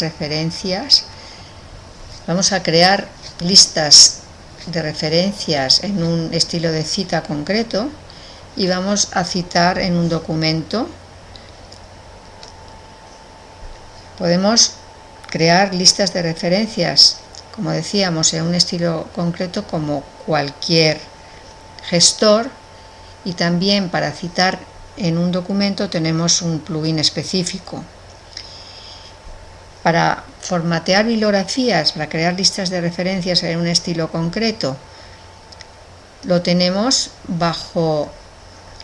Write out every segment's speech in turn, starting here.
referencias. Vamos a crear listas de referencias en un estilo de cita concreto y vamos a citar en un documento. Podemos crear listas de referencias como decíamos en un estilo concreto como cualquier gestor. Y también para citar en un documento tenemos un plugin específico para formatear bibliografías, para crear listas de referencias en un estilo concreto, lo tenemos bajo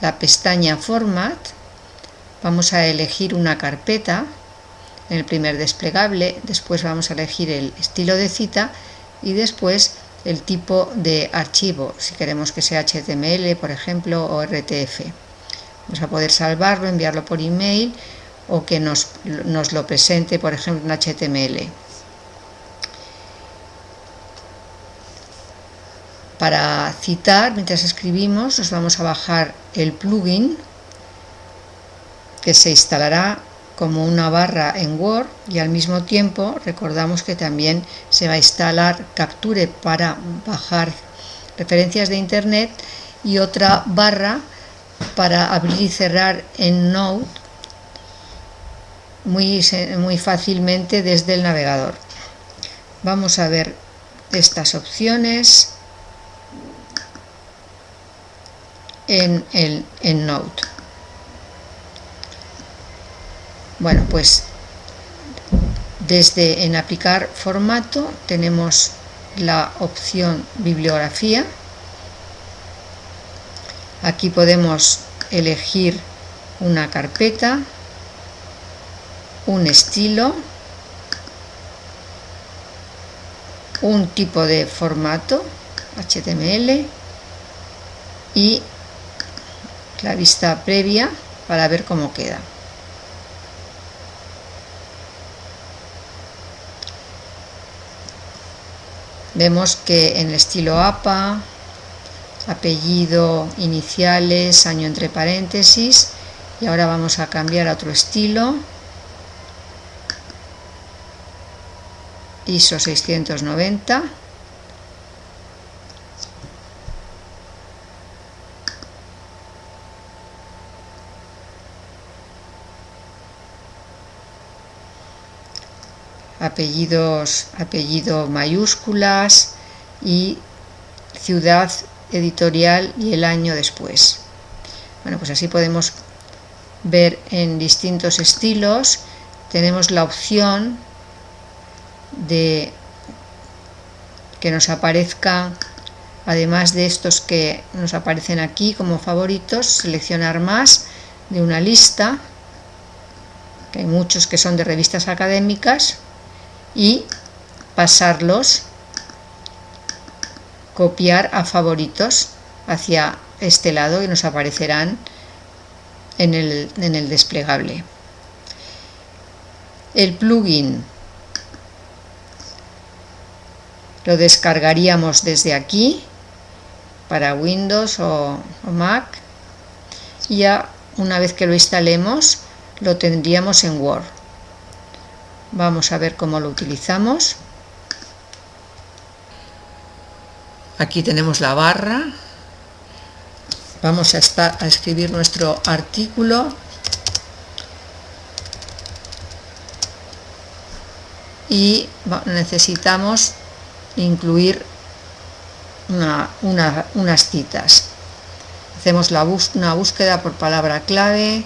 la pestaña Format. Vamos a elegir una carpeta en el primer desplegable, después vamos a elegir el estilo de cita y después el tipo de archivo, si queremos que sea HTML, por ejemplo, o RTF. Vamos a poder salvarlo, enviarlo por email o que nos, nos lo presente, por ejemplo, en HTML. Para citar, mientras escribimos, nos vamos a bajar el plugin que se instalará como una barra en Word y al mismo tiempo recordamos que también se va a instalar Capture para bajar referencias de internet y otra barra para abrir y cerrar en Node muy, muy fácilmente desde el navegador. Vamos a ver estas opciones en, el, en Node. Bueno, pues desde en aplicar formato tenemos la opción bibliografía. Aquí podemos elegir una carpeta un estilo, un tipo de formato HTML y la vista previa para ver cómo queda. Vemos que en el estilo APA, apellido, iniciales, año entre paréntesis, y ahora vamos a cambiar a otro estilo, ISO 690 apellidos apellido mayúsculas y ciudad editorial y el año después. Bueno pues así podemos ver en distintos estilos. Tenemos la opción de que nos aparezca además de estos que nos aparecen aquí como favoritos seleccionar más de una lista que hay muchos que son de revistas académicas y pasarlos copiar a favoritos hacia este lado y nos aparecerán en el, en el desplegable. El plugin lo descargaríamos desde aquí para Windows o, Mac. Y ya una vez que lo instalemos lo tendríamos en Word. Vamos a ver cómo lo utilizamos. Aquí tenemos la barra. Vamos a, escribir nuestro artículo. Y necesitamos incluir unas citas. Hacemos la una búsqueda por palabra clave.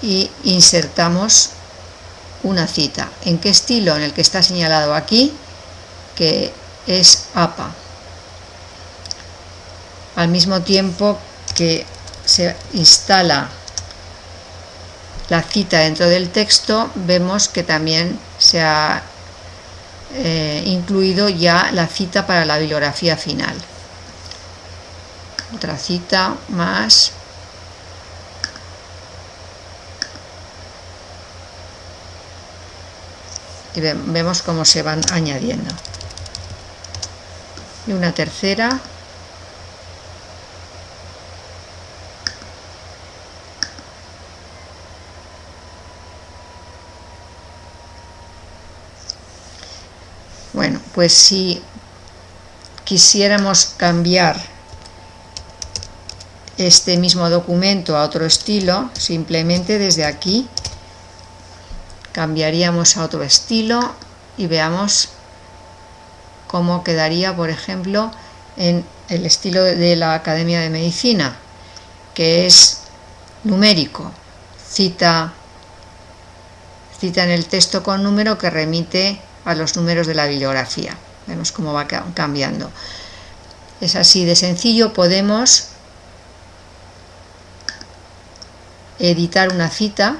Y insertamos una cita. ¿En qué estilo? En el que está señalado aquí, que es APA. Al mismo tiempo que se instala la cita dentro del texto, vemos que también se ha eh, incluido ya la cita para la bibliografía final. Otra cita más. Y vemos cómo se van añadiendo. Y una tercera. Bueno, pues si quisiéramos cambiar este mismo documento a otro estilo, simplemente desde aquí cambiaríamos a otro estilo y veamos cómo quedaría, por ejemplo, en el estilo de la Academia de Medicina, que es numérico, cita, cita en el texto con número que remite a los números de la bibliografía. Vemos cómo va cambiando. Es así de sencillo, podemos editar una cita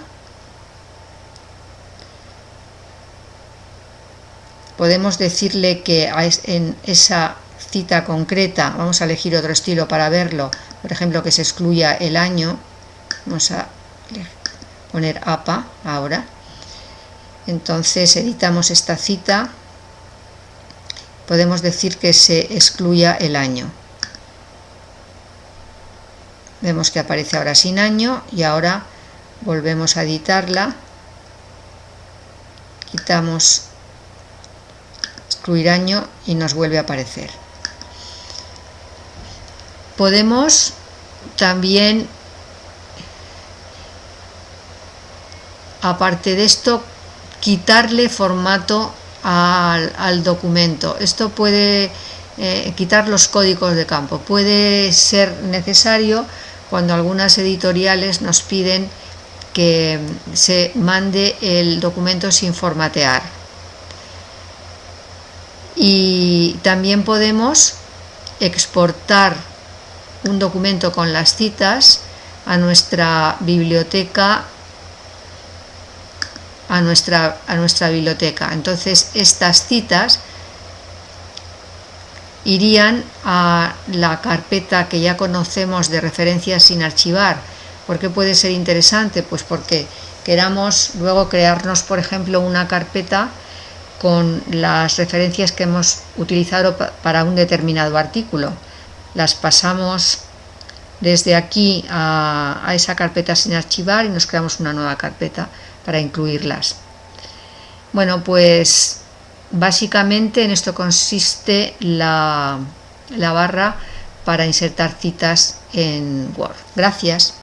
podemos decirle que en esa cita concreta vamos a elegir otro estilo para verlo por ejemplo que se excluya el año vamos a poner APA ahora entonces editamos esta cita. Podemos decir que se excluya el año. Vemos que aparece ahora sin año y ahora volvemos a editarla. Quitamos excluir año y nos vuelve a aparecer. Podemos también aparte de esto quitarle formato al, documento esto puede eh, quitar los códigos de campo puede ser necesario cuando algunas editoriales nos piden que se mande el documento sin formatear. Y también podemos exportar un documento con las citas a nuestra biblioteca a nuestra, a nuestra biblioteca. Entonces estas citas irían a la carpeta que ya conocemos de referencias sin archivar. ¿Por qué puede ser interesante? Pues porque queramos luego crearnos, por ejemplo, una carpeta con las referencias que hemos utilizado para un determinado artículo. Las pasamos desde aquí a, a, esa carpeta sin archivar y nos creamos una nueva carpeta para incluirlas. Bueno, pues Básicamente en esto consiste la, la barra para insertar citas en Word. Gracias.